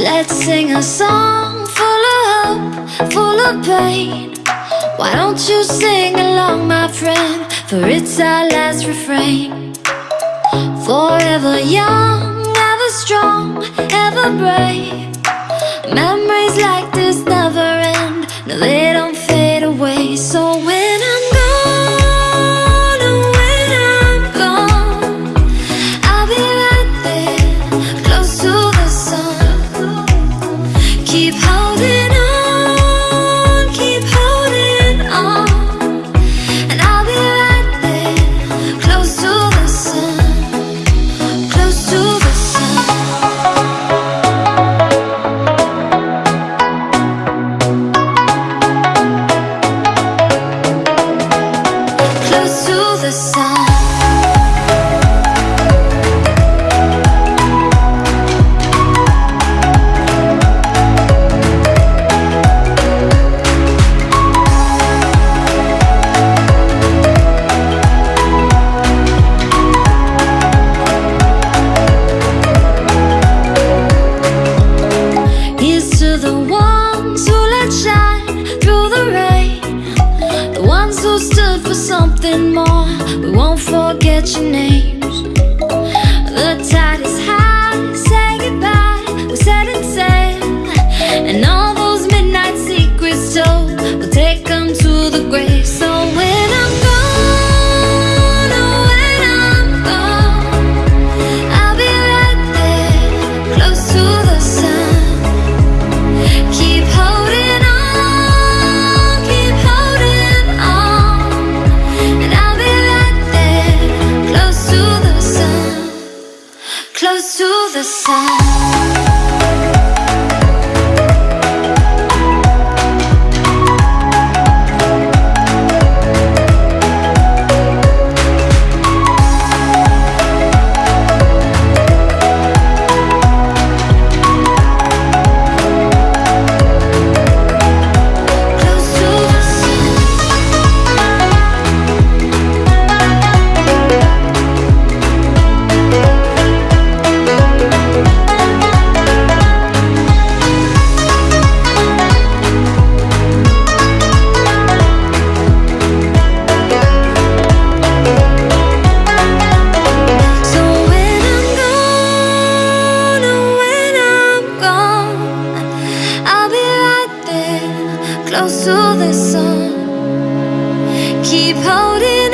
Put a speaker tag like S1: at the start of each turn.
S1: Let's sing a song full of hope, full of pain. Why don't you sing along, my friend? For it's our last refrain. Forever young, ever strong, ever brave. Memories like this never end. No, who stood for something more. We won't forget your name. the sound sun. Keep holding.